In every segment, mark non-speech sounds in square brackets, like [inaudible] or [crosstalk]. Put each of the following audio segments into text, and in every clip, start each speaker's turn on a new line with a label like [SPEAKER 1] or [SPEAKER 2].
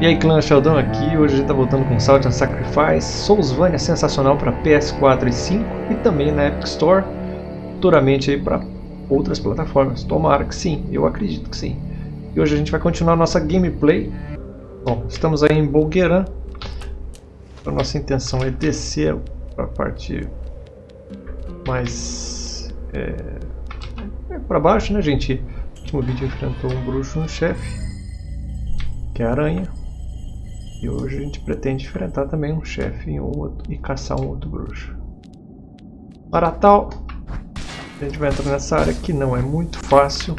[SPEAKER 1] E aí clã Sheldon aqui, hoje a gente tá voltando com Salt and Sacrifice, Soulsvania sensacional para PS4 e 5 e também na Epic Store, futuramente aí para outras plataformas, tomara que sim, eu acredito que sim. E hoje a gente vai continuar nossa gameplay, bom, estamos aí em Bolgueran, a nossa intenção é descer para a parte mais é, é para baixo, né gente? No último vídeo enfrentou um bruxo, um chefe, que é a aranha. E hoje a gente pretende enfrentar também um chefe e, um outro, e caçar um outro bruxo. Para tal, a gente vai entrar nessa área que não é muito fácil.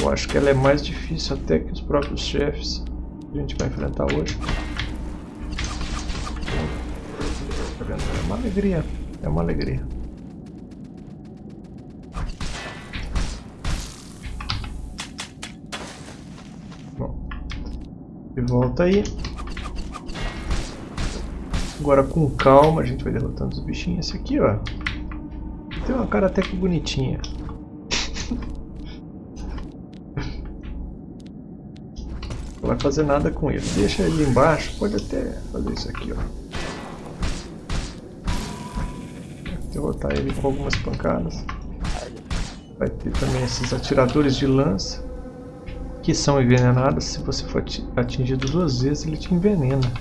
[SPEAKER 1] Eu acho que ela é mais difícil até que os próprios chefes que a gente vai enfrentar hoje. É uma alegria, é uma alegria. Bom, de volta aí. Agora com calma a gente vai derrotando os bichinhos. Esse aqui, ó. Tem uma cara até que bonitinha. [laughs] Não vai fazer nada com ele. Deixa ele embaixo. Pode até fazer isso aqui, ó. Derrotar ele com algumas pancadas. Vai ter também esses atiradores de lança. Que são envenenados. Se você for atingido duas vezes, ele te envenena.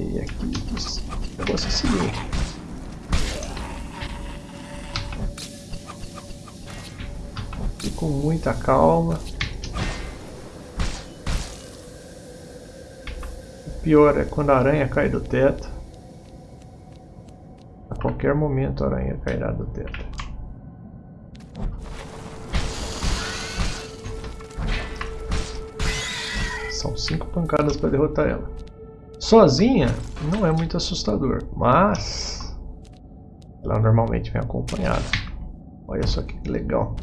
[SPEAKER 1] E aqui, o negócio é o seguinte. E com muita calma. O pior é quando a aranha cai do teto. A qualquer momento a aranha cairá do teto. São cinco pancadas para derrotar ela. Sozinha não é muito assustador, mas ela normalmente vem acompanhada. Olha só que legal.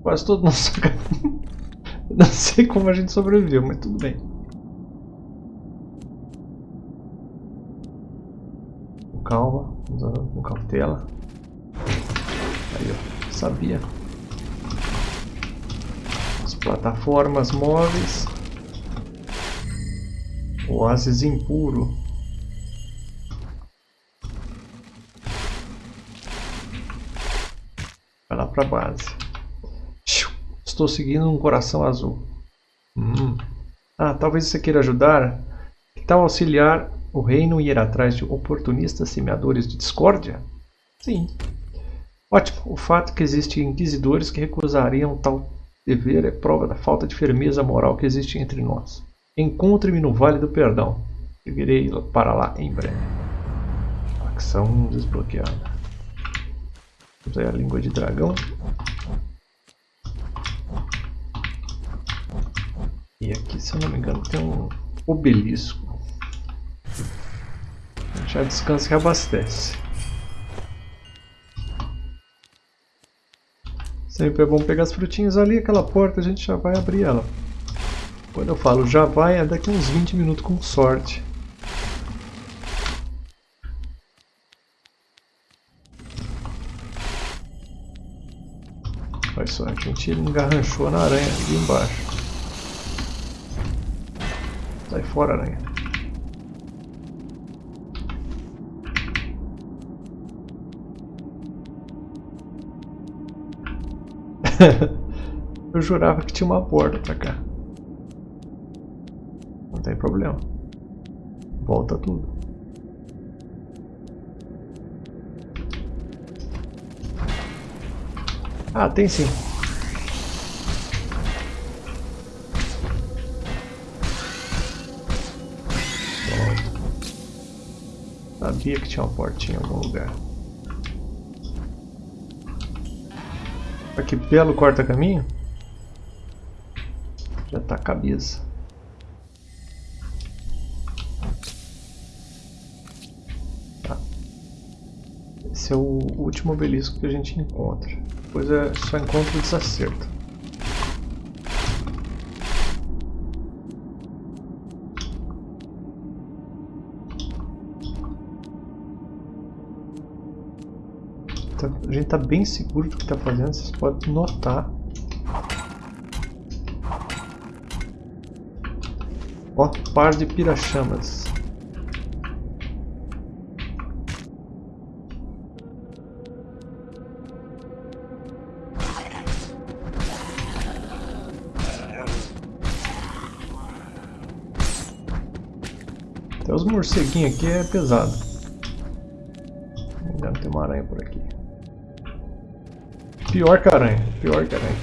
[SPEAKER 1] Quase todo nosso [laughs] Não sei como a gente sobreviveu, mas tudo bem. Com calma, com cautela. Aí, ó, sabia. As plataformas móveis. Oásis impuro. Vai lá pra base. Estou seguindo um coração azul. Hum. Ah, talvez você queira ajudar. Que tal auxiliar o reino e ir atrás de oportunistas semeadores de discórdia? Sim. Ótimo. O fato que existem inquisidores que recusariam tal dever é prova da falta de firmeza moral que existe entre nós. Encontre-me no Vale do Perdão. Eu irei para lá em breve. Ação desbloqueada. Vamos aí a língua de dragão. E aqui, se eu não me engano, tem um obelisco. Já descansa e reabastece. Sempre é bom pegar as frutinhas ali, aquela porta a gente já vai abrir ela. Quando eu falo já vai, é daqui uns 20 minutos com sorte. Olha só, a gente engarranchou na aranha ali embaixo. Sai fora, aranha. [laughs] eu jurava que tinha uma porta pra cá. Problema. Volta tudo. Ah, tem sim. Sabia que tinha uma portinha em algum lugar. Olha que belo corta-caminho. Já tá a cabeça. Esse é o último obelisco que a gente encontra. Depois é só encontra o desacerto. Tá, a gente está bem seguro do que está fazendo, vocês podem notar. Ó, par de pirachamas. Os morceguinhos aqui é pesado. Ainda tem uma aranha por aqui. Pior que aranha, pior que aranha.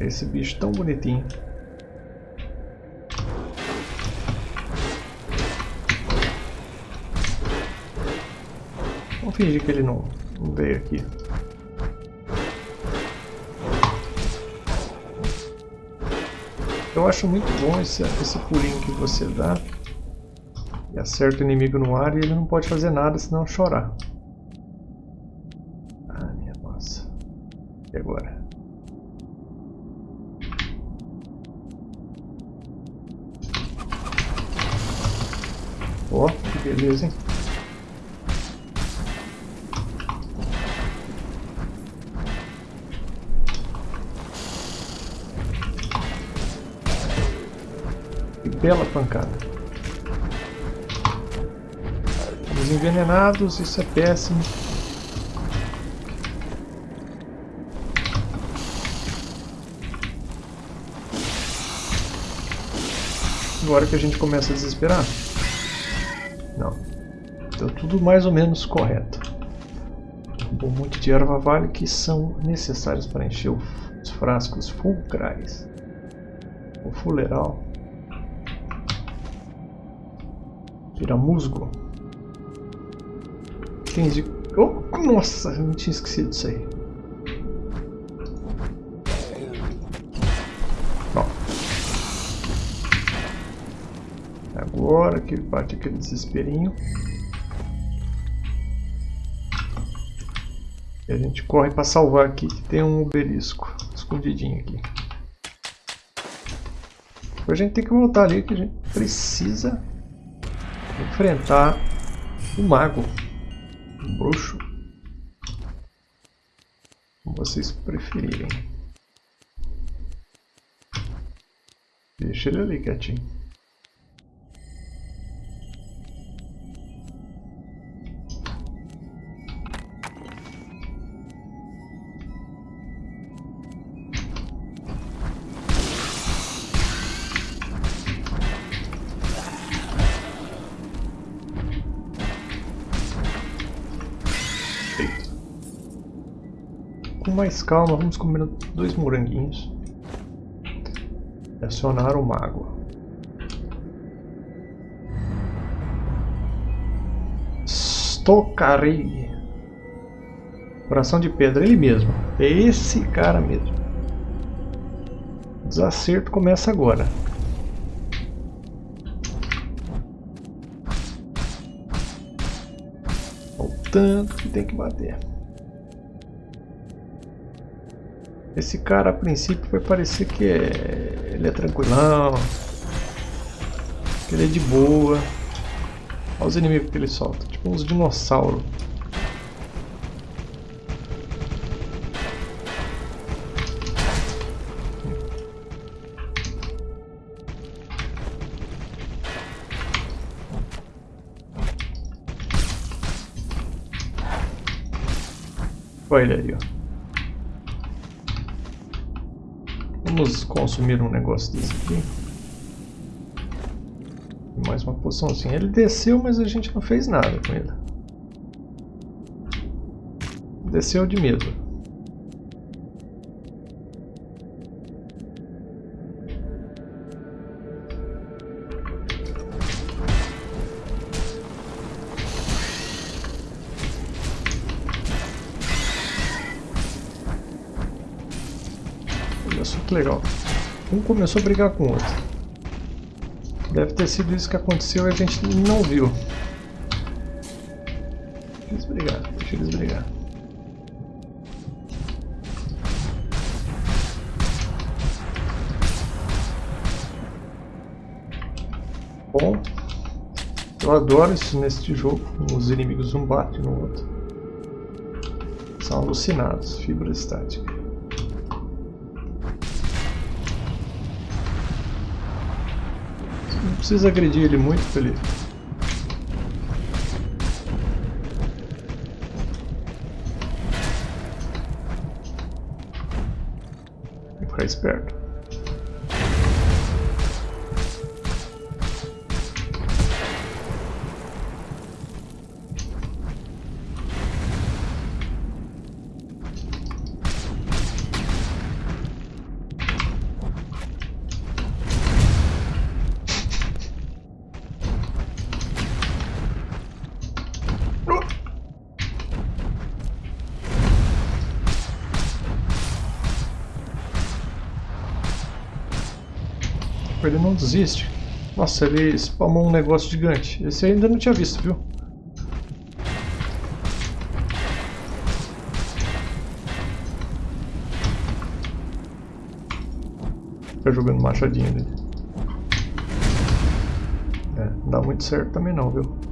[SPEAKER 1] Esse bicho tão bonitinho. Vamos fingir que ele não, não veio aqui. Eu acho muito bom esse, esse pulinho que você dá. Acerta o inimigo no ar e ele não pode fazer nada senão chorar. Ah, minha nossa. E agora? Ó, oh, que beleza, hein? Que bela pancada. Envenenados, isso é péssimo. Agora que a gente começa a desesperar? Não. Então tudo mais ou menos correto. Um monte de erva vale que são necessários para encher os frascos fulcrais. O fuleral. Vira musgo. 15 Oh, nossa, eu não tinha esquecido disso aí. Ó. Agora que bate aquele desesperinho. E a gente corre para salvar aqui que tem um obelisco escondidinho aqui. Depois a gente tem que voltar ali que a gente precisa enfrentar o mago bruxo. Como vocês preferirem. Deixa ele ali quietinho. Com mais calma, vamos comer dois moranguinhos. E acionar o mago. Stokarei. Coração de pedra, ele mesmo. É esse cara mesmo. O desacerto começa agora. Tanto que tem que bater. Esse cara a princípio vai parecer que é... ele é tranquilão, que ele é de boa. Olha os inimigos que ele solta, tipo uns dinossauros. Olha ele aí, ó. Vamos consumir um negócio desse aqui. Mais uma poçãozinha. Ele desceu, mas a gente não fez nada com ele. Desceu de medo. Que legal. Um começou a brigar com o outro. Deve ter sido isso que aconteceu e a gente não viu. Deixa eles brigar, deixa eles brigar. Bom, eu adoro isso neste jogo. Os inimigos um batem no outro. São alucinados, fibra estática. Precisa agredir ele muito ele... Tem que ficar esperto. Não desiste. Nossa, ele spamou um negócio gigante. Esse eu ainda não tinha visto, viu? Fica jogando machadinho ali. É, não dá muito certo também não, viu?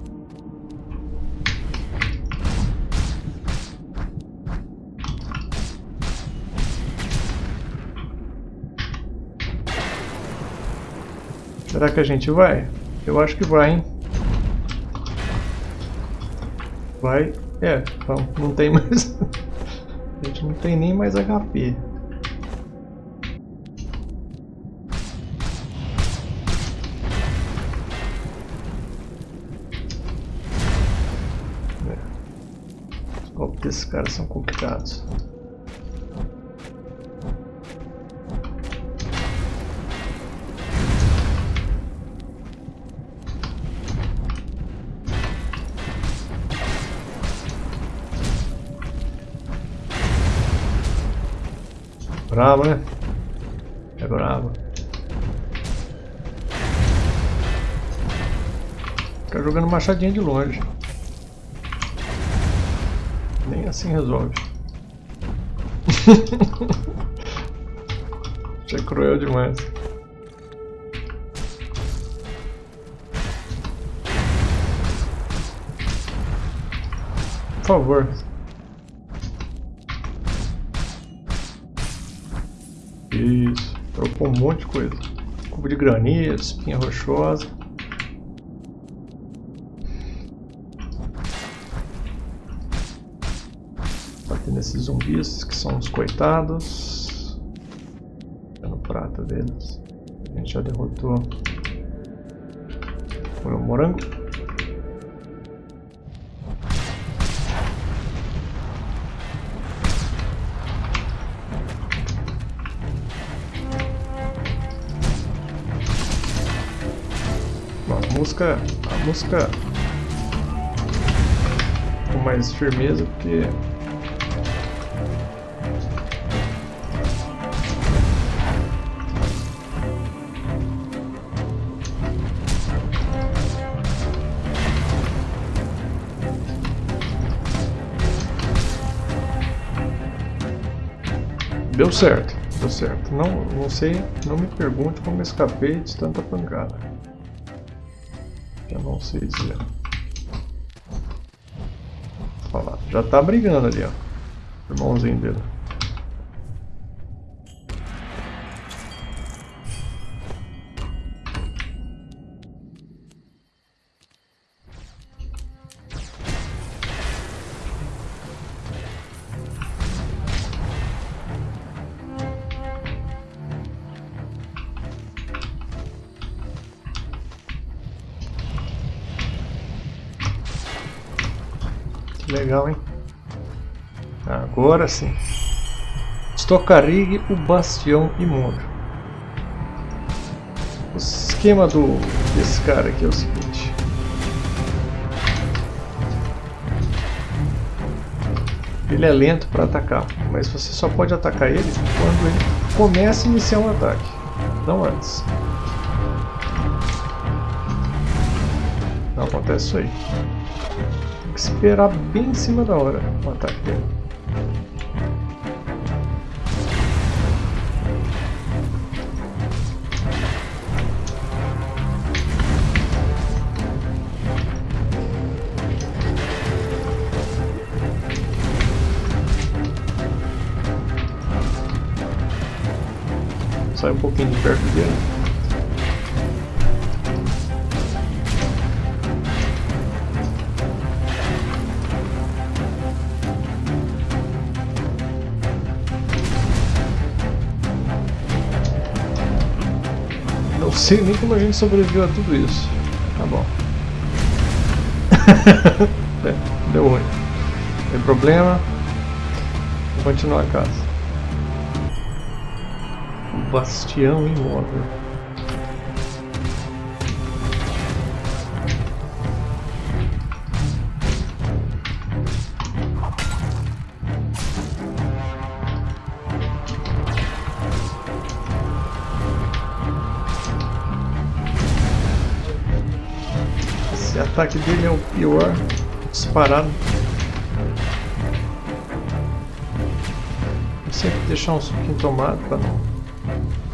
[SPEAKER 1] Será que a gente vai? Eu acho que vai, hein? Vai. É, então não tem mais... [laughs] a gente não tem nem mais HP. É. Os golpes desses caras são complicados. Bravo, né? É bravo. Fica jogando machadinha de longe. Nem assim resolve. [laughs] Isso é cruel demais. Por favor, um monte de coisa. Cubo de granito, espinha rochosa. Batendo nesses zumbis que são os coitados. Dando prata deles. A gente já derrotou o morango. Música, a música com mais firmeza, porque Deu certo, deu certo. Não, não sei, não me pergunte como escapei de tanta pancada. Eu não sei dizer. Olha lá, já tá brigando ali, ó. Irmãozinho dele. Agora sim. Stokarig, o Bastião Imundo. O esquema do, desse cara aqui é o seguinte. Ele é lento para atacar, mas você só pode atacar ele quando ele começa a iniciar um ataque, não antes. Não acontece isso aí que esperar bem em cima da hora o ataque dele. sai um pouquinho de perto dele. Não sei nem como a gente sobreviveu a tudo isso. Tá bom. [laughs] é, deu ruim. Tem problema. Vou continuar a casa. Bastião imóvel. ataque dele é o pior disparado. Sempre deixar um suquinho tomado para não Ai,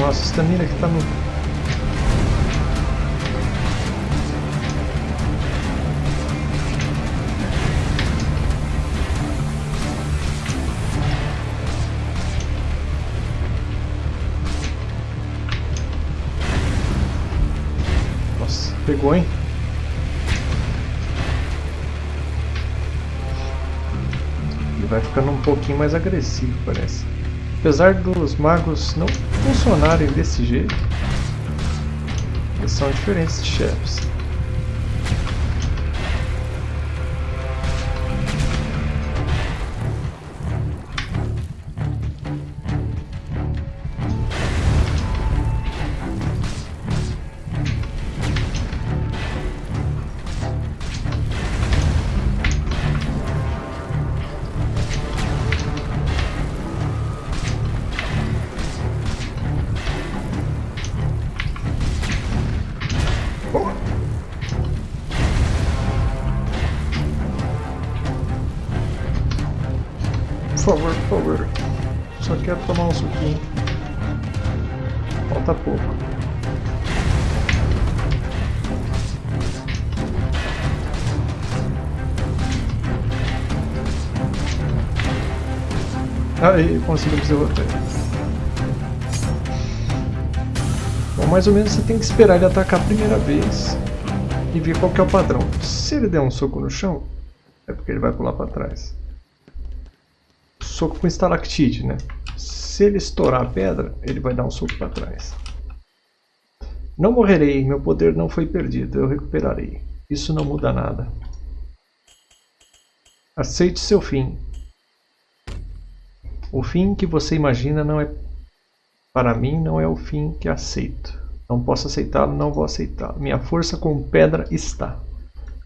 [SPEAKER 1] nossa estamina que tá no pegou, hein? Ele vai ficando um pouquinho mais agressivo, parece. Apesar dos magos não funcionarem desse jeito, são diferentes chefes. Aí, conseguimos derrotar. Bom, mais ou menos você tem que esperar ele atacar a primeira vez e ver qual que é o padrão. Se ele der um soco no chão, é porque ele vai pular para trás soco com estalactite, né? Se ele estourar a pedra, ele vai dar um soco para trás. Não morrerei, meu poder não foi perdido, eu recuperarei. Isso não muda nada. Aceite seu fim. O fim que você imagina não é para mim não é o fim que aceito. Não posso aceitá-lo, não vou aceitá-lo. Minha força com pedra está.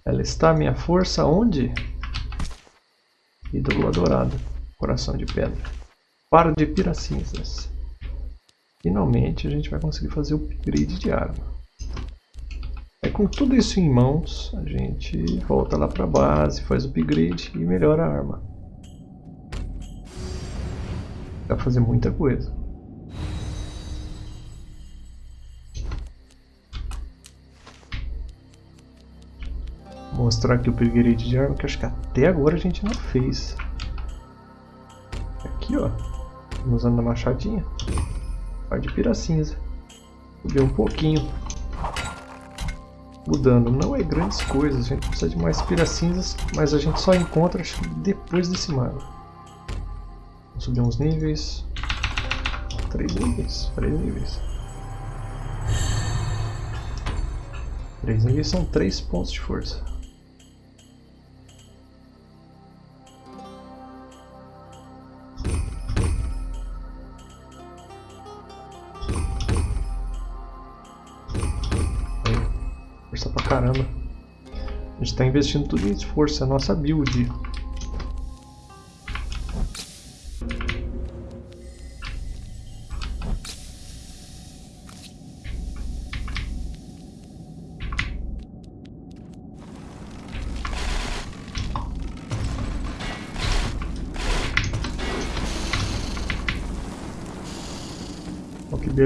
[SPEAKER 1] Ela está, minha força, onde? Ídolo adorado. Coração de pedra. Para de piracinzas. Finalmente a gente vai conseguir fazer o upgrade de arma. É com tudo isso em mãos, a gente volta lá para a base, faz o upgrade e melhora a arma. Fazer muita coisa. Mostrar aqui o upgrade de arma que acho que até agora a gente não fez aqui, ó. Usando a machadinha. Par de pira cinza. Subir um pouquinho. Mudando. Não é grandes coisas. A gente precisa de mais pira cinzas. Mas a gente só encontra acho depois desse mago. Subir uns níveis. Três níveis. Três níveis. Três níveis são três pontos de força. caramba. A gente está investindo tudo em esforço, é a nossa build.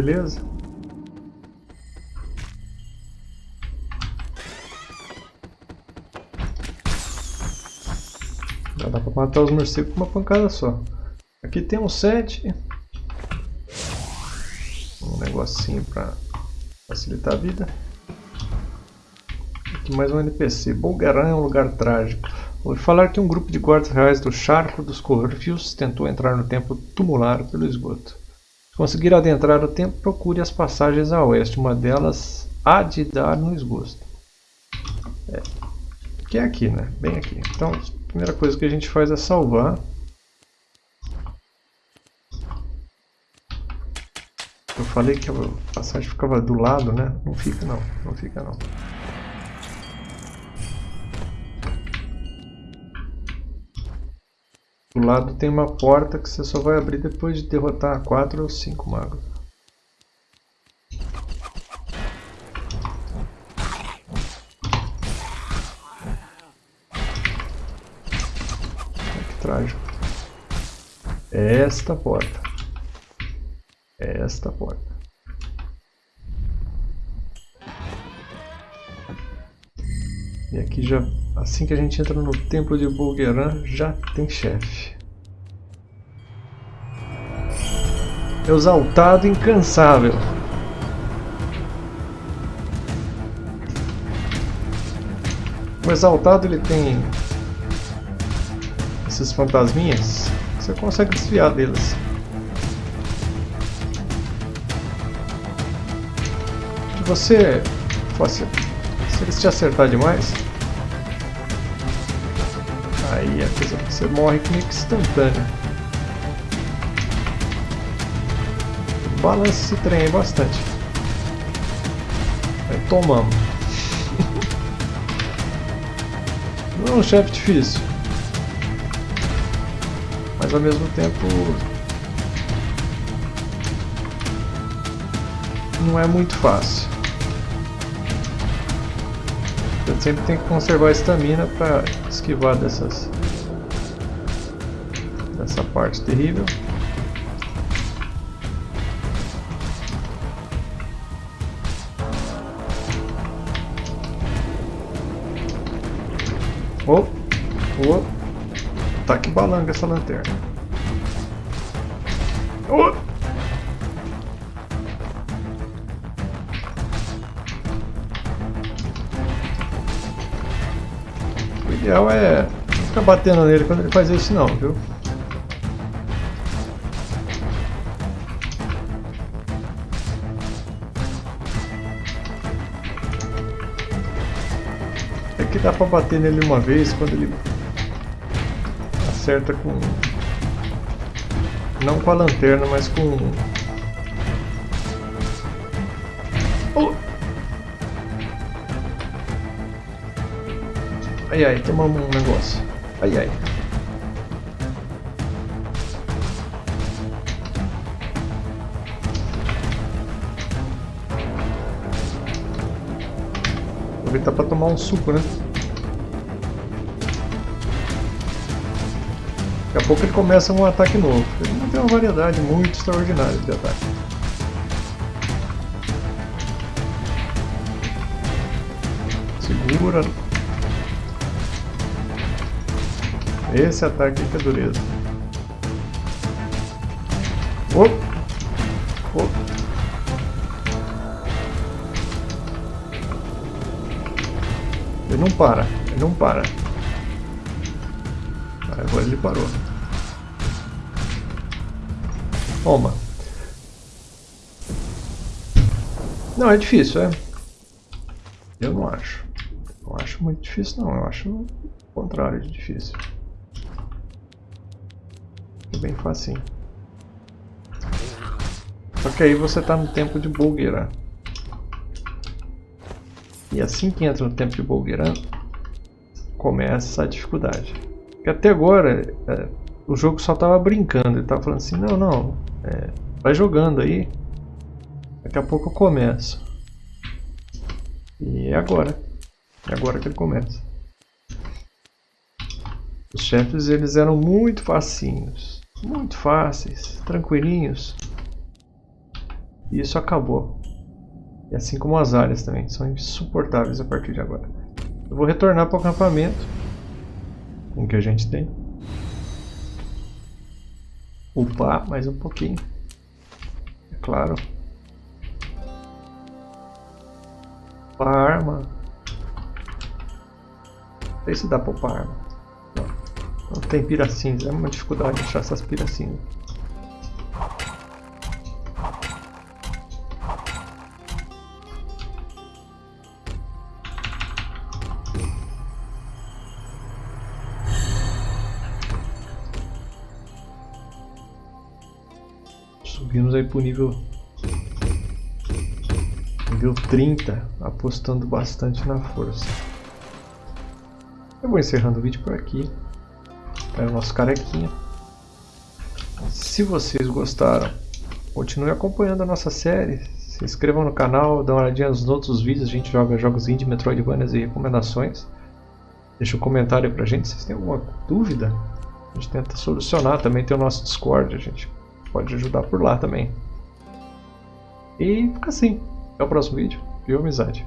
[SPEAKER 1] Beleza. Já dá pra matar os morcegos com uma pancada só. Aqui tem um set. Um negocinho pra facilitar a vida. Aqui mais um NPC. Bolgaran é um lugar trágico. Ouvi falar que um grupo de guardas reais do Charco dos Corfios tentou entrar no templo tumular pelo esgoto. Se conseguir adentrar o templo, procure as passagens a oeste. Uma delas há de dar no esgoto. É. Que é aqui, né? Bem aqui. Então, a primeira coisa que a gente faz é salvar. Eu falei que a passagem ficava do lado, né? Não fica não, não fica não. Do lado tem uma porta que você só vai abrir depois de derrotar 4 ou 5 magos. Que trágico. Esta porta. Esta porta. E aqui já Assim que a gente entra no templo de Bulgeran, já tem chefe. Exaltado incansável. O exaltado ele tem esses fantasminhas você consegue desviar deles. Se você fosse, se eles te acertar demais, Aí a coisa você morre meio que Balança esse trem aí bastante. Aí tomamos. [laughs] Não é um chefe difícil. Mas ao mesmo tempo não é muito fácil. Você sempre tem que conservar a estamina para esquivar dessas dessa parte terrível. Balanga essa lanterna. Oh. ideal é não ficar batendo nele quando ele faz isso não, viu? É que dá pra bater nele uma vez quando ele acerta com... Não com a lanterna, mas com... Oh! Ai ai, tomamos um negócio. Ai ai. Aproveitar para tomar um suco, né? Pouco ele começa um ataque novo. Ele não tem uma variedade muito extraordinária de ataque. Segura, Esse ataque que é dureza. Op. Op. Ele não para, ele não para. Agora ele parou. Toma. Não, é difícil, é? Eu não acho. Não acho muito difícil, não. Eu acho o contrário de difícil bem facinho. Só que aí você está no tempo de Bulgueran. E assim que entra no tempo de Bulgueran, começa a dificuldade. Porque até agora é, o jogo só estava brincando, ele estava falando assim, não, não, é, vai jogando aí, daqui a pouco eu começo. E é agora, é agora que ele começa. Os chefes eles eram muito facinhos. Muito fáceis, tranquilinhos. E isso acabou. E assim como as áreas também, são insuportáveis a partir de agora. Eu vou retornar para o acampamento. Com o que a gente tem. Upar mais um pouquinho. É claro. Upar a arma. Não sei se dá para upar arma. Não. Não tem cinza. É uma dificuldade achar essas cinza. Subimos aí pro nível nível 30, apostando bastante na força. Eu vou encerrando o vídeo por aqui. É o nosso carequinha. Se vocês gostaram, continue acompanhando a nossa série. Se inscrevam no canal, dá uma olhadinha nos outros vídeos. A gente joga jogos indie, Metroidvanias e recomendações. Deixa um comentário pra gente se tem alguma dúvida. A gente tenta solucionar. Também tem o nosso Discord, a gente pode ajudar por lá também. E fica assim. Até o próximo vídeo. Viu, amizade?